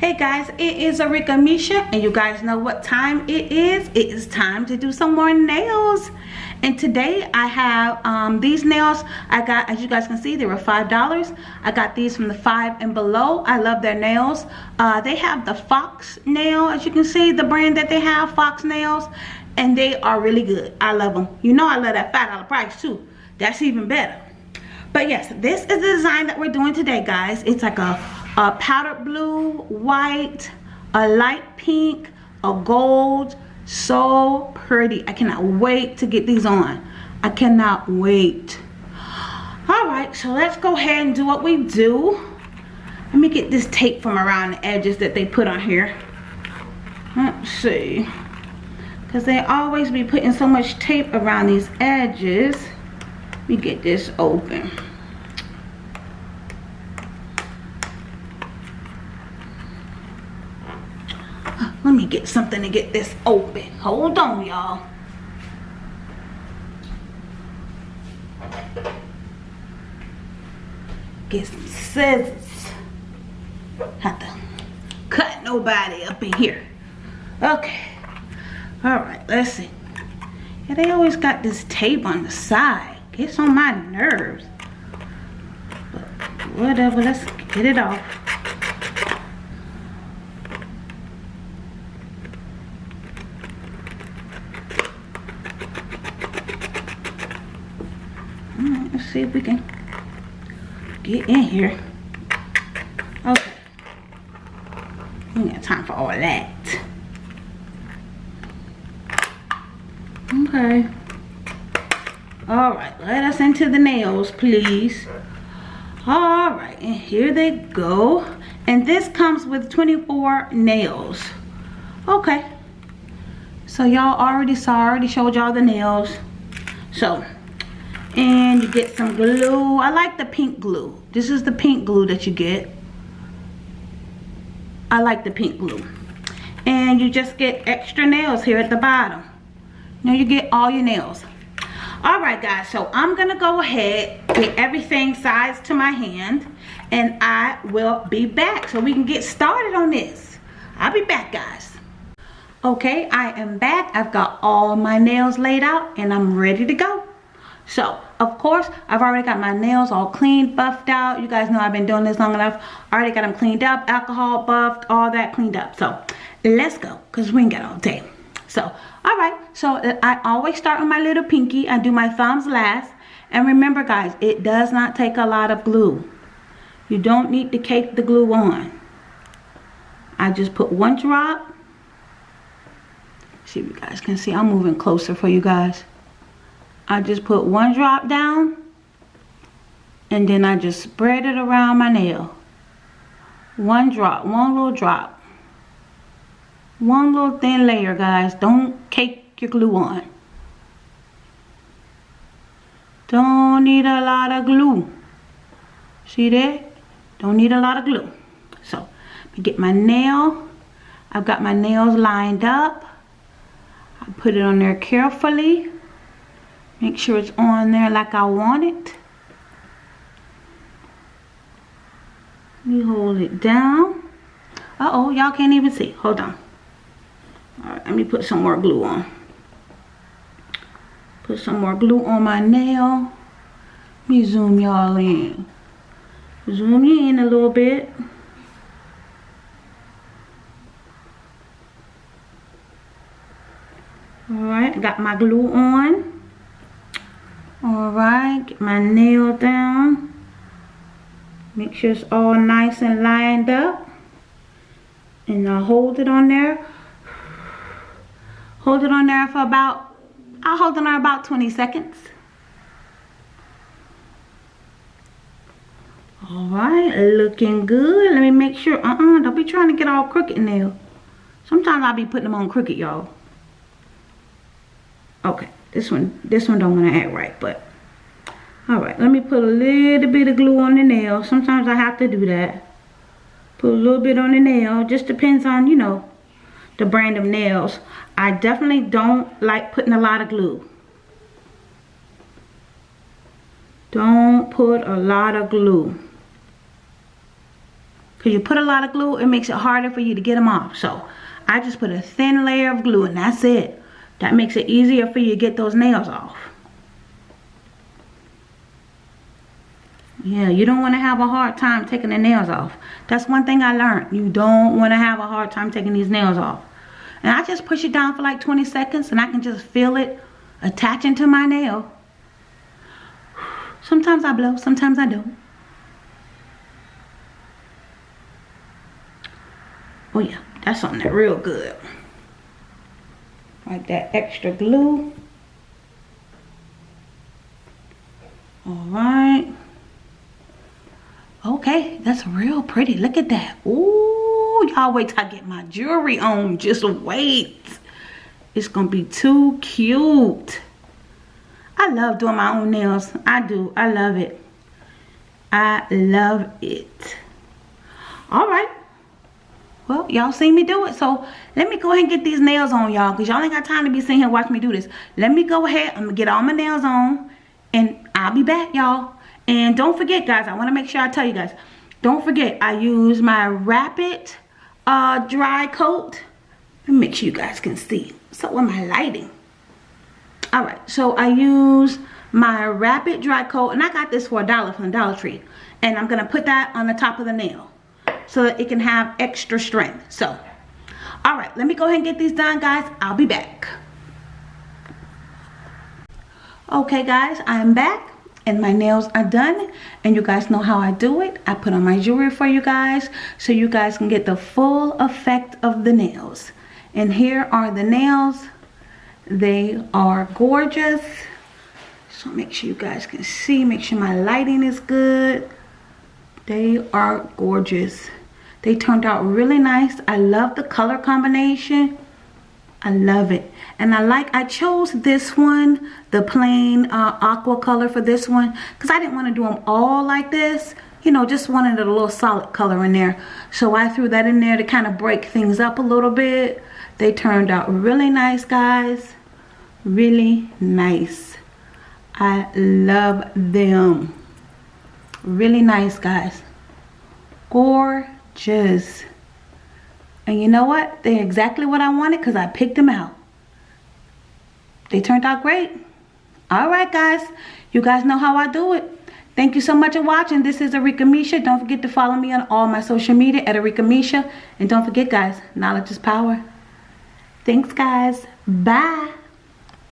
Hey guys, it is Arika Misha and you guys know what time it is. It is time to do some more nails. And today I have um, these nails. I got, as you guys can see, they were $5. I got these from the five and below. I love their nails. Uh, they have the Fox nail, as you can see, the brand that they have, Fox nails. And they are really good. I love them. You know I love that $5 price too. That's even better. But yes, this is the design that we're doing today, guys. It's like a a powder blue, white, a light pink, a gold. So pretty. I cannot wait to get these on. I cannot wait. Alright, so let's go ahead and do what we do. Let me get this tape from around the edges that they put on here. Let's see. Because they always be putting so much tape around these edges. Let me get this open. Let me get something to get this open. Hold on, y'all. Get some scissors. Have to cut nobody up in here. Okay. Alright, let's see. Yeah, they always got this tape on the side. Gets on my nerves. But whatever, let's get it off. See if we can get in here. Okay. We got time for all that. Okay. Alright, let us into the nails, please. Alright, and here they go. And this comes with 24 nails. Okay. So y'all already saw, I already showed y'all the nails. So, and you get some glue. I like the pink glue. This is the pink glue that you get. I like the pink glue. And you just get extra nails here at the bottom. Now you get all your nails. All right guys so i'm gonna go ahead get everything sized to my hand and i will be back so we can get started on this. I'll be back guys. Okay i am back. I've got all my nails laid out and i'm ready to go so, of course, I've already got my nails all cleaned, buffed out. You guys know I've been doing this long enough. Already got them cleaned up, alcohol buffed, all that cleaned up. So, let's go, because we ain't got all day. So, all right. So, uh, I always start with my little pinky. I do my thumbs last. And remember, guys, it does not take a lot of glue. You don't need to cake the glue on. I just put one drop. See if you guys can see. I'm moving closer for you guys. I just put one drop down and then I just spread it around my nail. One drop, one little drop. One little thin layer, guys. Don't cake your glue on. Don't need a lot of glue. See that? Don't need a lot of glue. So, me get my nail. I've got my nails lined up. I put it on there carefully. Make sure it's on there like I want it. Let me hold it down. Uh-oh, y'all can't even see. Hold on. Alright, let me put some more glue on. Put some more glue on my nail. Let me zoom y'all in. Zoom you in a little bit. Alright, got my glue on all right get my nail down. Make sure it's all nice and lined up. And I'll hold it on there. Hold it on there for about I'll hold it on about 20 seconds. All right looking good. Let me make sure uh-uh don't be trying to get all crooked nail sometimes I'll be putting them on crooked y'all. Okay this one, this one don't want to act right, but all right. Let me put a little bit of glue on the nail. Sometimes I have to do that. Put a little bit on the nail. Just depends on, you know, the brand of nails. I definitely don't like putting a lot of glue. Don't put a lot of glue. Because you put a lot of glue, it makes it harder for you to get them off. So I just put a thin layer of glue and that's it. That makes it easier for you to get those nails off. Yeah, you don't want to have a hard time taking the nails off. That's one thing I learned. You don't want to have a hard time taking these nails off. And I just push it down for like 20 seconds and I can just feel it attaching to my nail. Sometimes I blow, sometimes I don't. Oh yeah, that's on there real good. Like that extra glue. Alright. Okay, that's real pretty. Look at that. Ooh, y'all wait till I get my jewelry on. Just wait. It's to be too cute. I love doing my own nails. I do. I love it. I love it. All right. Well, y'all seen me do it. So, let me go ahead and get these nails on, y'all. Because y'all ain't got time to be sitting here watching me do this. Let me go ahead. I'm to get all my nails on. And I'll be back, y'all. And don't forget, guys, I want to make sure I tell you guys. Don't forget, I use my Rapid uh, Dry Coat. Let me make sure you guys can see. So, with my lighting? Alright, so I use my Rapid Dry Coat. And I got this for a dollar from Dollar Tree. And I'm to put that on the top of the nail. So that it can have extra strength. So, alright, let me go ahead and get these done, guys. I'll be back. Okay, guys, I'm back and my nails are done. And you guys know how I do it. I put on my jewelry for you guys so you guys can get the full effect of the nails. And here are the nails. They are gorgeous. So make sure you guys can see. Make sure my lighting is good. They are gorgeous they turned out really nice I love the color combination I love it. And I like, I chose this one, the plain uh, aqua color for this one. Because I didn't want to do them all like this. You know, just wanted a little solid color in there. So I threw that in there to kind of break things up a little bit. They turned out really nice, guys. Really nice. I love them. Really nice, guys. Gorgeous. And you know what? They're exactly what I wanted because I picked them out. They turned out great. Alright guys. You guys know how I do it. Thank you so much for watching. This is Arika Misha. Don't forget to follow me on all my social media at Arika Misha. And don't forget guys, knowledge is power. Thanks guys. Bye.